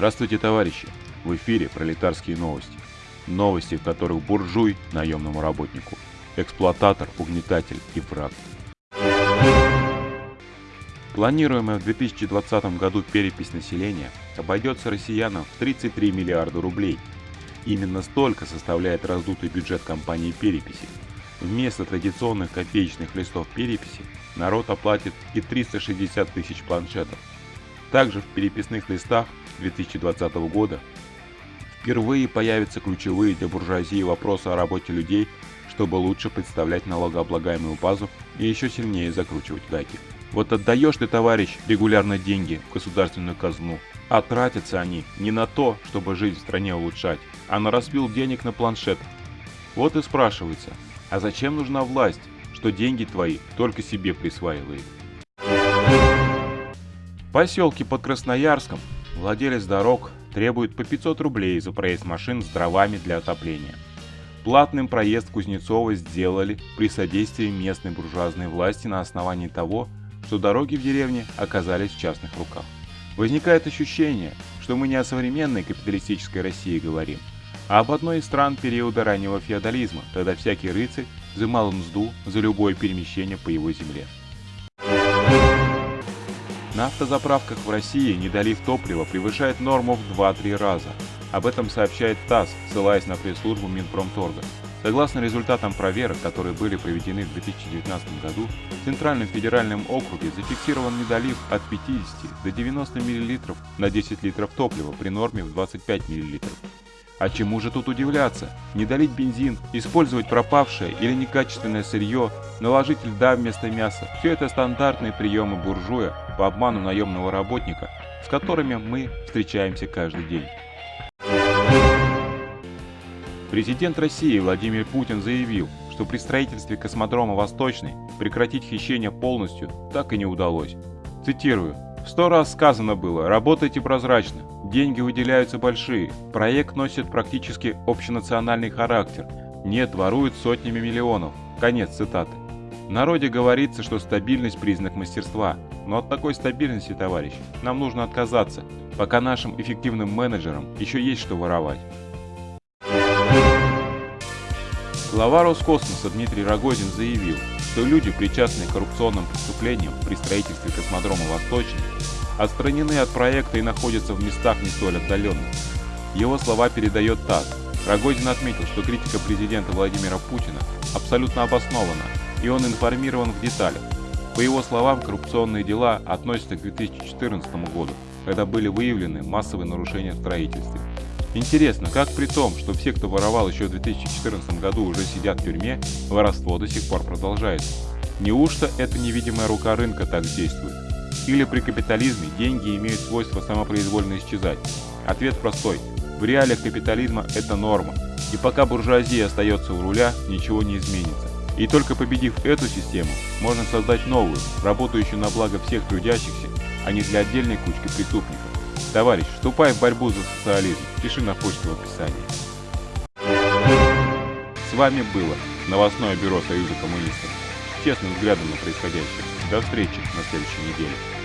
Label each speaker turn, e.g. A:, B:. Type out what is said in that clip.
A: Здравствуйте, товарищи! В эфире пролетарские новости. Новости, в которых буржуй наемному работнику, эксплуататор, угнетатель и враг. Планируемая в 2020 году перепись населения обойдется россиянам в 33 миллиарда рублей. Именно столько составляет раздутый бюджет компании переписи. Вместо традиционных копеечных листов переписи народ оплатит и 360 тысяч планшетов. Также в переписных листах 2020 года впервые появятся ключевые для буржуазии вопросы о работе людей, чтобы лучше представлять налогооблагаемую базу и еще сильнее закручивать гайки. Вот отдаешь ты, товарищ, регулярно деньги в государственную казну, а тратятся они не на то, чтобы жизнь в стране улучшать, а на разбил денег на планшет. Вот и спрашивается, а зачем нужна власть, что деньги твои только себе присваивает? В поселке под Красноярском владелец дорог требует по 500 рублей за проезд машин с дровами для отопления. Платным проезд Кузнецова сделали при содействии местной буржуазной власти на основании того, что дороги в деревне оказались в частных руках. Возникает ощущение, что мы не о современной капиталистической России говорим, а об одной из стран периода раннего феодализма, когда всякий рыцарь взымал мзду за любое перемещение по его земле. На автозаправках в России недолив топлива превышает норму в 2-3 раза. Об этом сообщает ТАСС, ссылаясь на пресс-службу Минпромторга. Согласно результатам проверок, которые были проведены в 2019 году, в Центральном федеральном округе зафиксирован недолив от 50 до 90 мл на 10 литров топлива при норме в 25 мл. А чему же тут удивляться? Не долить бензин, использовать пропавшее или некачественное сырье, наложить льда вместо мяса – все это стандартные приемы буржуя по обману наемного работника, с которыми мы встречаемся каждый день. Президент России Владимир Путин заявил, что при строительстве космодрома «Восточный» прекратить хищение полностью так и не удалось. Цитирую. «Сто раз сказано было, работайте прозрачно, деньги выделяются большие, проект носит практически общенациональный характер, нет, воруют сотнями миллионов». Конец цитаты. В народе говорится, что стабильность – признак мастерства, но от такой стабильности, товарищи, нам нужно отказаться, пока нашим эффективным менеджерам еще есть что воровать. Глава Роскосмоса Дмитрий Рогозин заявил, что люди, причастные к коррупционным преступлениям при строительстве космодрома «Восточный», отстранены от проекта и находятся в местах не столь отдаленных. Его слова передает ТАСС. Рогозин отметил, что критика президента Владимира Путина абсолютно обоснована, и он информирован в деталях. По его словам, коррупционные дела относятся к 2014 году, когда были выявлены массовые нарушения в строительстве. Интересно, как при том, что все, кто воровал еще в 2014 году уже сидят в тюрьме, воровство до сих пор продолжается? Неужто эта невидимая рука рынка так действует? Или при капитализме деньги имеют свойство самопроизвольно исчезать? Ответ простой. В реалиях капитализма это норма. И пока буржуазия остается у руля, ничего не изменится. И только победив эту систему, можно создать новую, работающую на благо всех трудящихся, а не для отдельной кучки преступников. Товарищ, вступай в борьбу за социализм. Пиши на почту в описании. С вами было новостное бюро Союза коммунистов. Честным взглядом на происходящее. До встречи на следующей неделе.